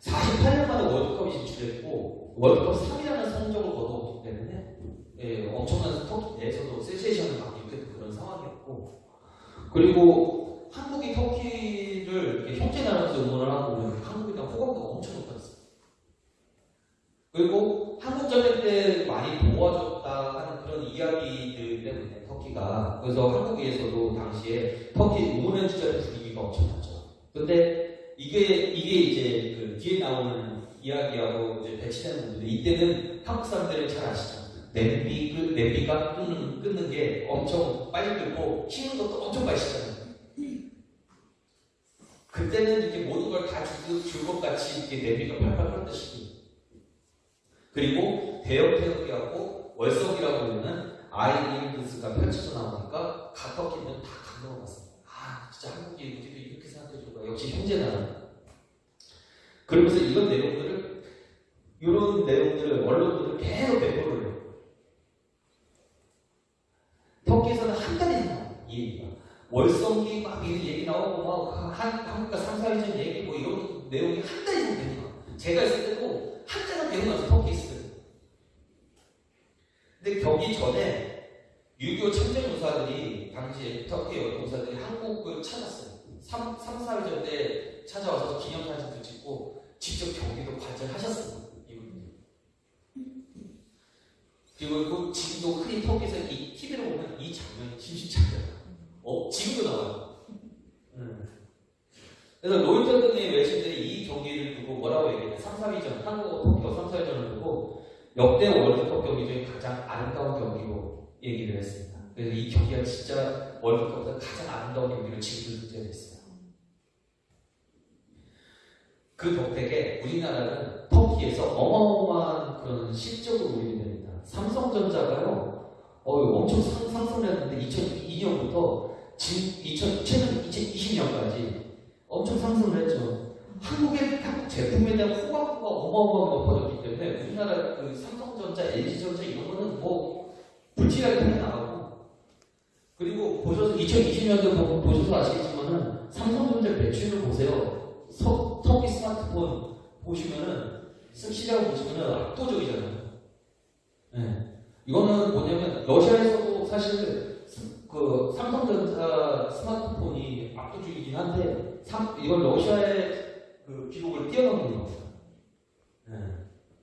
48년 만에 월드컵이 진출했고, 월드컵 3위라는 성적을 거두었기 때문에, 예, 엄청난 터키 내에서도 센세이션을 받기 는 그런 상황이었고, 그리고 한국이 터키를 형제 나라에서 응원을 하고 한국에 대한 높았어요. 그리고 한국 전쟁 때 많이 도와줬다 하는 그런 이야기들 때문에 터키가 그래서 한국에서도 당시에 터키 응원해 주자는 분위기가 엄청 났죠. 근데 이게 이게 이제 그 뒤에 나오는 이야기하고 이제 배치되는 부분들 이때는 한국 사람들은 잘 아시죠. 냄비 그 냄비가 끊는 끊는 게 엄청 빨리 끓고 식는 것도 엄청 맛있잖아요. 그때는 이렇게 모든 걸 다 줄 것 같이 이렇게 냄비가 팔팔 끓듯이 그리고 대형 태극기하고 월석이라고 부르는 아이리그스가 펼쳐져 나오니까 각 터키는 다 감동을 받습니다. 아 진짜 한국이 우리도 이렇게 생각해주고 역시 형제다. 그러면서 이런 내용들을 이런 내용들을 언론들을 계속 배포를 해요. 터키에서는 한 달이 나와요. 이 얘기가. 월성기 막 이런 얘기 나오고 막 한, 한국과 3, 4위전 얘기 뭐 이런 내용이 한 달 이상 되니까 제가 있을 때도 한 달은 되고 나서 있어요. 근데 경기 전에 6.25 참전무사들이 당시에 터키 여동사들이 한국을 찾았어요. 3, 3 4위전 때 찾아와서 기념사진도 찍고 직접 경기도. 이분들이. 그리고 그 지금도 흔히 터키에서 이 TV로 보면 이 장면이 심심찮아요. 어, 지금도 나와요. 음. 그래서 로이터 등의 외신들이 이 경기를 두고 뭐라고 얘기해요? 3, 4위전, 한국과 터키가 3, 4위전을 두고 역대 월드컵 경기 중에 가장 아름다운 경기로 얘기를 했습니다. 그래서 이 경기가 진짜 월드컵에서 가장 아름다운 경기로 지금도 등재됐어요. 그 덕택에 우리나라는 터키에서 어마어마한 그런 실적을 올리게 됩니다. 삼성전자가요, 어, 엄청 상, 상승을 했는데 2002년부터 지금 2000, 최근 2020년까지 엄청 상승을 했죠. 한국의 한국 제품에 대한 호감도가 어마어마하게 높아졌기 때문에 우리나라 그 삼성전자, LG전자 이런 거는 뭐 불티나게 팔려 나가고 그리고 보셔서 2020년도 보셔서 아시겠지만은 삼성전자 매출을 보세요. 서, 터키 스마트폰 보시면은 시장 보시면은 압도적이잖아요. 네. 이거는 뭐냐면 러시아에서도 사실 그 삼성전자 스마트폰이 압도적이긴 한데 삼, 이건 러시아의 그 기록을 뛰어넘는 겁니다. 네.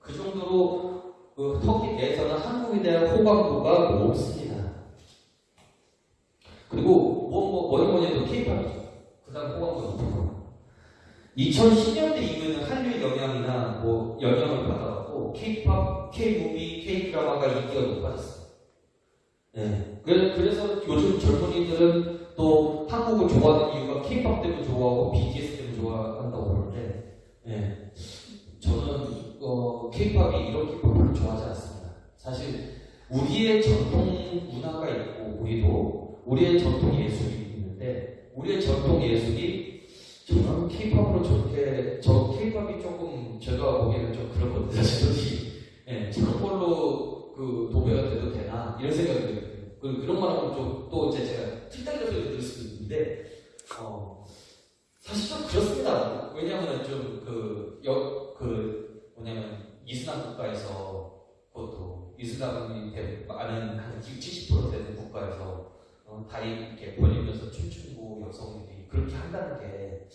그 정도로 그 터키 내에서는 한국에 대한 호감도가 높습니다. 그리고 뭐, 뭐, 뭐니 뭐니 해도 K-팝이죠. 그 다음 호감도가 높은 거. 2010년대 이후에는 한류의 영향이나 뭐 영향을 받아갖고 K-팝, K-무비, K-드라마가 인기가 높아졌어요. 네. 그래- 그래서 요즘 젊은이들은 또 한국을 좋아하는 이유가 K-팝 때문에 좋아하고 BTS 때문에 좋아한다고 그러는데, 네. 저는 어, K-팝이 이런 별로 좋아하지 않습니다. 사실 우리의 전통 문화가 있고 우리도 우리의 전통 예술이 있는데 우리의 전통 예술이 저는 K-팝으로 저렇게 저 K-팝이 조금 제가 보기에는 좀 그렇거든요. 사실 예, 저런 걸로 그 도배가 돼도 되나 이런 생각이 들어요. 그, 그런 말 하면 좀또 이제 제가 틀딱이라 소리 들을 수도 있는데 어, 사실 좀 그렇습니다. 왜냐하면 좀그역그 뭐냐면 이슬람 국가에서 그것도 이슬람이 대- 많은 한70% 되는 국가에서 어, 다리 이렇게 벌리면서 춤추고 여성들이 그렇게 한다는 게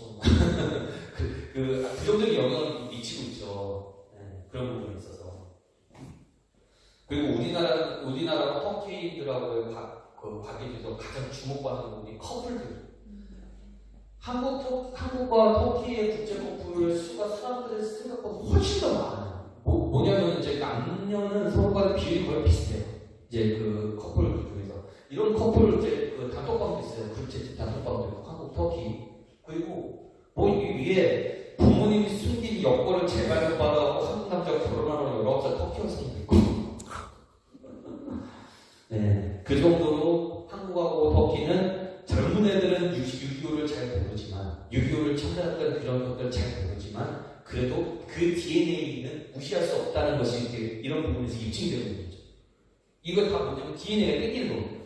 좀 그, 그, 부정적인 영향을 미치고 있죠. 네, 그런 부분이 있어서. 그리고 우리나라, 우리나라 터키들하고의 과, 그 관계에서 가장 주목받는 부분이 커플들. 한국, 터, 한국과 터키의 국제 커플 수가 사람들의 생각보다 훨씬 더 많아요. 뭐, 뭐냐면 이제 남녀는 서로가 비율이 거의 비슷해요. 이제 그 커플 중에서. 이런 커플 이제 그 단톡방도 있어요. 그룹채 단톡방도 있고, 한국, 터키. 그리고 뭐이 위에 부모님이 숨긴 여권을 재발급받아갖고 한국 남자가 결혼하는 19살 터키 여성도 있고. 네. 그 정도로 한국하고 터키는 젊은 애들은 6.25를 잘 모르지만, 6.25를 참전했던 그런 것들을 잘 모르지만, 그래도 그 DNA는 무시할 수 없다는 것이 이렇게 이런 부분에서 입증되는 거죠. 이거 다 뭐냐면 DNA가 땡기는 거거든요.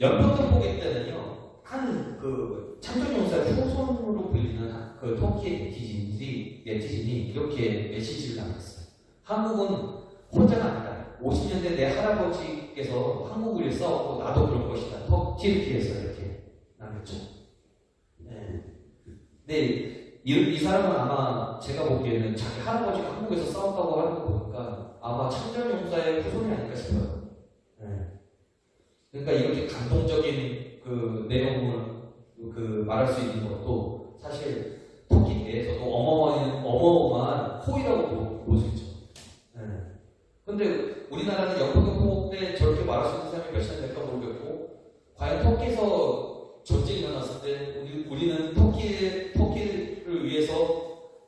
연평도 때는요, 한 그 참전용사의 후손으로 불리는 한- 그 터키의 네티즌들이, 네티즌이 이렇게 메시지를 남겼어요. 한국은 혼자가. 50년대 내 할아버지께서 한국을 위해 싸웠고 나도 그럴 것이다. 터키를 피해서 이렇게 남겼죠. 네. 근데 이, 이 사람은 아마 제가 보기에는 자기 할아버지가 한국에서 싸웠다고 하는 거 보니까 아마 참전용사의 후손이 아닐까 싶어요. 네. 그러니까 이렇게 감동적인 그 내용을 그 말할 수 있는 것도 사실 터키 내에서도 어마어마한 어마어마한 호의라고 볼 수 있죠. 네. 근데 우리나라는 역풍경보 때 저렇게 말할 수 있는 사람이 몇이나 될까 모르겠고 과연 터키에서 전쟁이 일어났을 때 우리, 우리는 터키 터키를 위해서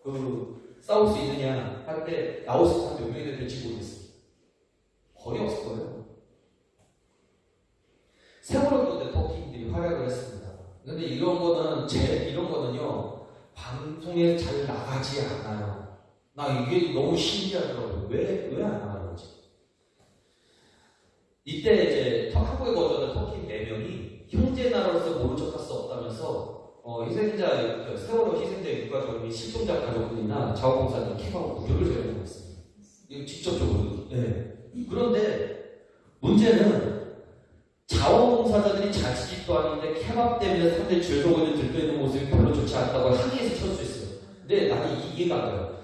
그 싸울 수 있느냐 할 때 나올 수 있는 몇 명이 될지 모르겠어요. 거의 없을 거예요. 세월호도 때 터키인들이 활약을 했습니다. 근데 이런 거는 제 이런 거는요 방송에 잘 나가지 않아요. 나 이게 너무 신기하더라고요. 왜 왜안 거지? 이때 이제 터- 한국에 거주하는 터키 네 명이 형제 나라로서 모른 척할 수 없다면서 어, 희생자 그 세월호 희생자 유가족이 실종자 가족들이나 자원봉사자 케바로 무료를 제공하고 있습니다. 이거 직접적으로. 네. 그런데 문제는 자원봉사자들이 자치집도 아닌데 케밥 때문에 서고 있는 들떠 있는 모습이 별로 좋지 않다고 항의해서 칠수 있어요. 근데 나는 이- 이해가 안 가요.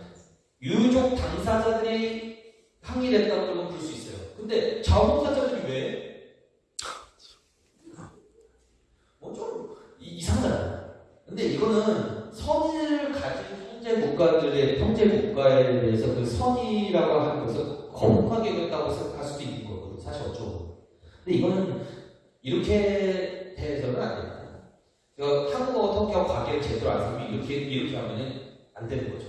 유족 당사자들이 항의를 했다고 그러면 그럴 수 있어요. 근데 자원봉사자들이 왜? 뭐좀 이상하잖아요. 근데 이거는 선의를 가진 형제 국가들의 형제 국가에 대해서 그 선의라고 하는 것을 거북하게 됐다고 생각할 수도 있는 거거든요. 사실 어쩌고. 근데 이거는 이렇게 해서는 안 됩니다. 그러니까 한국어와 터키하고 관계를 제대로 안 세우면 이렇게 이렇게 하면은 안 되는 거죠.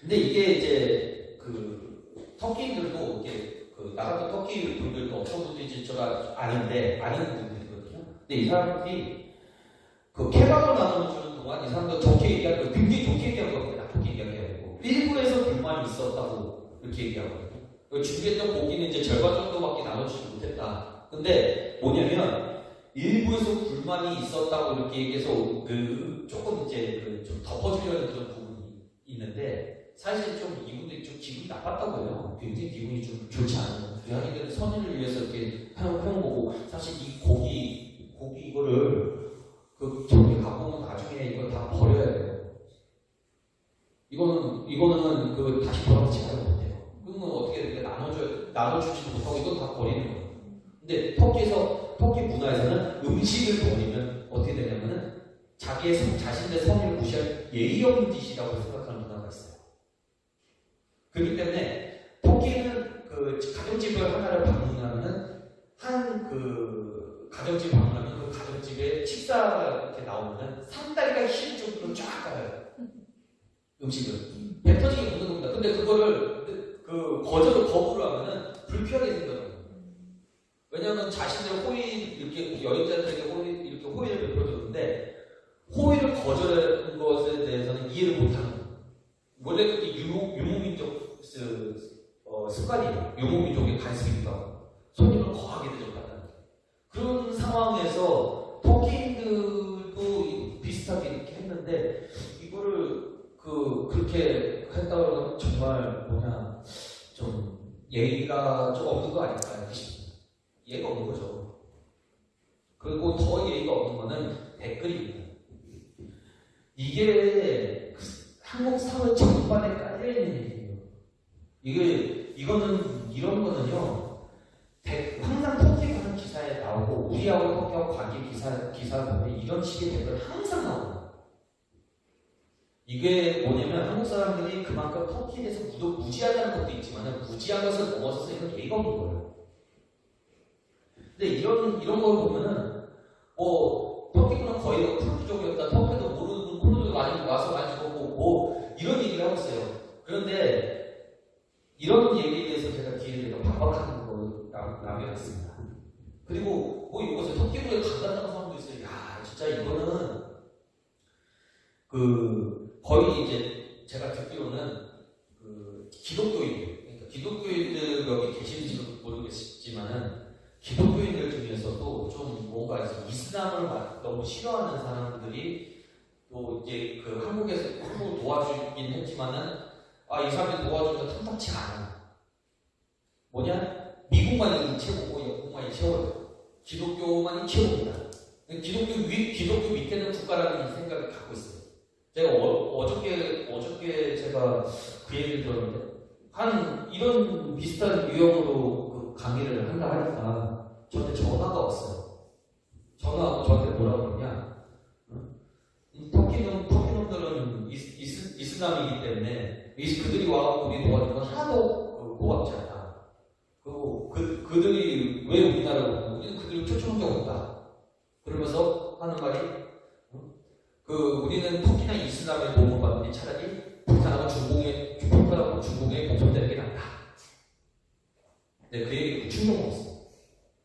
근데 이게 이제 그 터키인들도 이게 그 나같은 터키 분들도 제가 아는데 아는 분들이거든요. 근데 이 사람들이 그 케밥을 나눠 주는 동안 이 사람들 좋게 얘기하는 거 굉장히 좋게 얘기한 겁니다. 나쁘게 얘기하고 일부에서 불만이 있었다고 이렇게 얘기하거든요. 그 준비했던 고기는 이제 절반 정도밖에 나눠주지 못했다. 근데 뭐냐면 일부에서 불만이 있었다고 이렇게 얘기해서 그 조금 이제 그 좀 덮어주려는 그런 부분이 있는데 사실 좀 이분들이 좀 기분이 나빴다고 해요. 굉장히 기분이 좀 좋지 않아요. 자기들은 선의를 위해서 이렇게 해온 거고 사실 이 고기 고기 이거를 그 저기 오면 나중에 이거 다 버려야 돼요. 이거는 이거는 그 다시 돌아오지 못해요. 그러면 어떻게 이렇게 나눠줘 나눠주지도 못하고 이건 다 버리는 거예요. 근데 터키에서 터키 문화에서는 음식을 버리면 어떻게 되냐면은 자기의 성- 자신의 성의를 무시할 예의 없는 짓이라고 생각하는. 그렇기 때문에 터키는 그 가정집을 하나를 방문하면은 한 그 가정집 방문하면 그 가정집에 식사가 이렇게 나오면은 상다리가 힐 정도로 쫙 가요. 음식을 배 터지게 먹는 겁니다. 근데 그거를 그, 그 거절을 거부를 하면은 불쾌하게 생각해요. 왜냐하면 자신의 호의 이렇게 여행자들에게 호의 이렇게 호의를 베풀어줬는데 호의를 거절하는 것에 대해서는 이해를 못하는. 원래 그게 유목 유목민족 스- 그, 어, 습관이에요. 유목민족의 관습입니다. 손님을 거하게 대접한다는 그런 상황에서 토끼인들도 비슷하게 이렇게 했는데 이거를 그 그렇게 했다고 하면 정말 뭐냐 좀 예의가 좀 없는 거 아닐까 싶습니다. 예의가 없는 거죠. 그리고 더 예의가 없는 거는 댓글입니다. 이게 그 한국 사회 전반에 깔려있는 이게, 이거는, 이런 거는요, 대- 항상 터키 가는 기사에 나오고, 우리하고 터키하고 관계 기사, 기사 보면 이런 식의 댓글 항상 나와요. 이게 뭐냐면 한국 사람들이 그만큼 터키에 대해서 무도, 무지하다는 것도 있지만 무지한 것을 넘어서서 이건 예의가 없는 거예요. 근데 이런, 이런 걸 보면은, 뭐, 터키는 거의 쿠르드족이었다. 터키도 모르는 쿠르드 많이 와서 많이 죽었고, 뭐, 이런 얘기를 하고 있어요. 그런데, 이런 얘기에 대해서 제가 뒤에 내가 반박하는 거 남- 남겨놨습니다. 그리고, 뭐, 이것을 터키로에 간다는 사람도 있어요. 야, 진짜 이거는, 그, 거의 이제, 제가 듣기로는, 그, 기독교인들, 그러니까 기독교인들 여기 계신지도 모르겠지만은, 기독교인들 중에서도 좀 뭔가 이슬람을 막 너무 싫어하는 사람들이 또 이제 그 한국에서 한국을 도와주긴 했지만은 아 이 사람들 도와주니까 탐탁치 않아. 뭐냐? 미국만이 최고고 영국만이 최고예요. 기독교만이 최고입니다. 기독교 위 기독교 밑에는 국가라는 생각을 갖고 있어요. 제가 어, 저께 어저께 제가 그 얘기를 들었는데 한 이런 비슷한 유형으로 그 강의를 한다 하니까 저한테 전화가 왔어요. 전화하고 저한테 뭐라고 그러냐? 터키는 터키 놈들은 이스, 이스, 이슬람이기 때문에 이 그들이 와서 우리 도와주는 건 하나도 그 고맙지 않다. 그리고 그 그들이 왜 우리나라를 오고 우리는 그들을 초청한 적 없다. 그러면서 하는 말이 응? 그 우리는 터키나 이슬람의 도움을 받으니 차라리 북한하고 중공의 북한하고 중공의 공존되는 게 낫다. 네, 그 얘기 충격 먹었어요.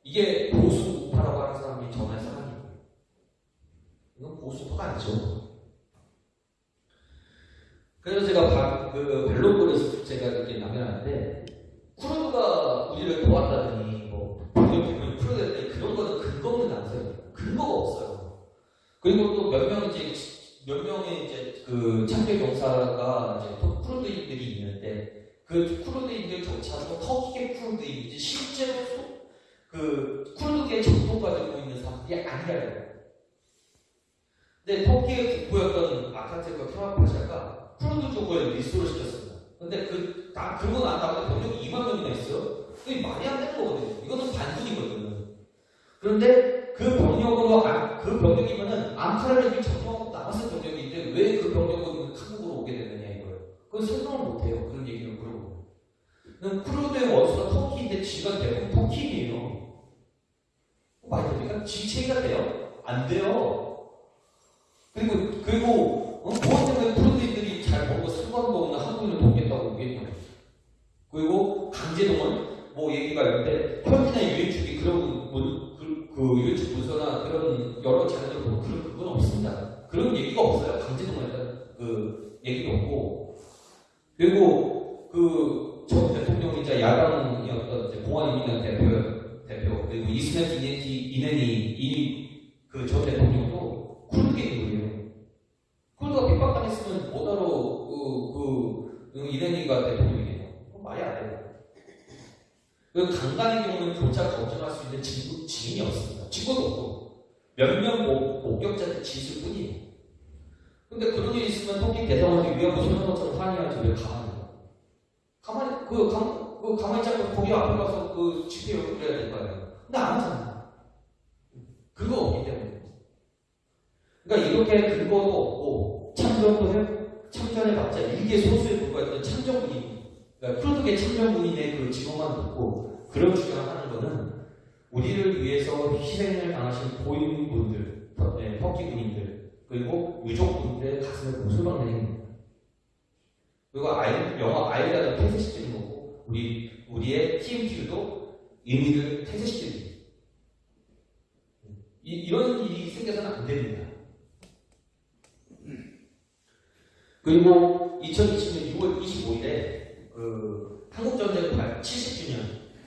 이게 보수 우파라고 하는 사람이 전화해서 하는 얘기예요. 이건 보수 우파가 아니죠. 그래서 제가 바- 그 벨로그를 제가 이렇게 남겨놨는데 쿠르드가 우리를 도왔다더니 뭐 보면 쿠르드한테 그런 거는 근거 없는 남성이에요. 근거가 없어요. 그리고 또 몇 명 이제 몇 명의 이제 그 참배 경사가 이제 또 쿠르드인들이 있는데 그 쿠르드인들조차도 터키계 쿠르드인이지 실제로 소- 그 쿠르드계 가지고 있는 사람들이 아니라요. 근데 터키의 국부였던 아카테과 케마파샤가 쿠르드족을 리스토를 시켰습니다. 근데 그, 다, 그러고 난 다음에 병력이 2만 명이나 있어요? 그게 말이 안 되는 거거든요. 이거는 반군이거든요. 그런데 그 병력으로, 안- 그 병력이면은 앙카라를 점령하고 남았을 병력인데 왜 그 병력은 한국으로 오게 되느냐 이거예요. 그건 설명을 못해요. 그런 얘기를 그러고. 그럼 쿠르드의 원수가 터키인데 지가 대부분 터키인이에요. 말이 됩니까? 지체가 돼요? 안 돼요. 그리고, 그리고, 어? 무엇 때문에 쿠르드 잘 먹고 상관도 없는 한국인을 돕겠다고 오겠냐고. 그리고 강제동원, 뭐 얘기가 있는데, 현지나 유엔축이 그런, 문, 그, 그 유엔축 문서나 그런 여러 자료들 보면 그런, 그건 없습니다. 그런 얘기가 없어요. 강제동원에 대한 그 얘기도 없고. 그리고 그 전 대통령이자 야당이었던 이제 공안인민당 대표, 대표, 그리고 이스met 이네티, 이네니, 이, 그 전 대통령도 쿠르드계 인물이에요. 쿠르드가 핍박당했으면 뭐하러 그, 그, 이네니가 대통령이에요. 그건 말이 안 돼요. 그 강간의 경우는 교차 검증할 수 있는 증거, 증인이 없습니다. 증거도 없고. 몇몇 목격자들 지실 뿐이에요. 근데 그런 일이 있으면 터키 대사관이 위안부 소년원처럼 항의하지 왜 가만히. 가만히, 그, 가, 그 가만히 있자고 거기 앞에 가서 그 집회 연구를 해야 될 거 아니에요. 근데 안 하잖아. 그거 없기 때문에. 그러니까 이렇게 근거도 없고, 참전도 해, 참전해봤자 일개 소수에 불과했던 참전군인, 그러니까 쿠르드계 참전군인의 그 직업만 듣고 그런 주장을 하는 거는 우리를 위해서 희생을 당하신 보인분들, 터- 네, 터키 군인들, 그리고 유족분들의 가슴에 못을 박는 행위입니다. 그리고 아이, 영화 아이라도 폐쇄시키는 거고, 우리, 우리의 TMQ도 의미를 폐쇄시키는. 이, 이런 일이 생겨서는 안 됩니다. 그리고 2020년 6월 25일에 그 한국전쟁 70주년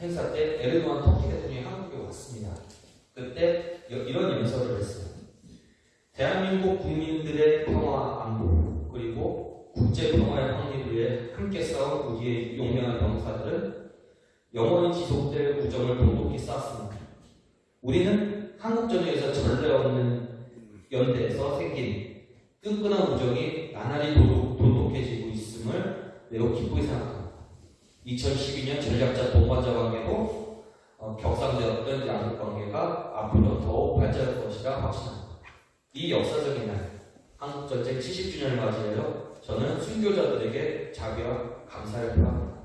행사 때 에르도안 터키 대통령이 한국에 왔습니다. 그때 여- 이런 연설을 했어요. 대한민국 국민들의 평화 안보 그리고 국제 평화의 확립을 위해 함께 싸운 우리의 용맹한 병사들은 영원히 지속될 우정을 돈독히 쌓았습니다. 우리는 한국 전역에서 전례 없는 연대에서 생긴 끈끈한 우정이 나날이 돈독해지고 있음을 매우 기쁘게 생각합니다. 2012년 전략자 동반자 관계도 어, 격상되었던 양국 관계가 앞으로 더욱 발전할 것이라 확신합니다. 이 역사적인 날, 한국전쟁 70주년을 맞이하여 저는 순교자들에게 자비와 감사를 표합니다.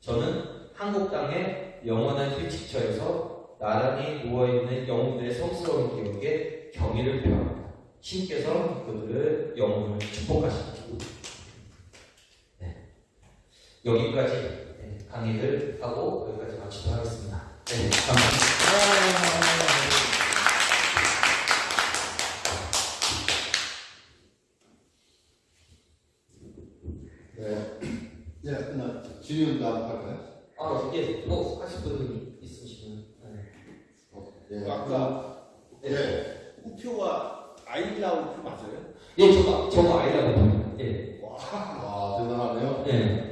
저는 한국 땅의 영원한 휴식처에서 나란히 누워있는 영웅들의 성스러운 기억에 경의를 표합니다. 신께서 그들의 영혼을 축복하십니다. 네. 여기까지 네, 강의를 하고 여기까지 마치도록 하겠습니다. 네, 감사합니다. 네. 예, 나 질문 나할까요 아, 예, 뭐 하실 분이 있으시면. 네. 예, 아까 예, 우표가 아이라 우표 맞아요? 예, 저거, 저거 아이라고 합니다. 예. 아, 대단하네요. 예.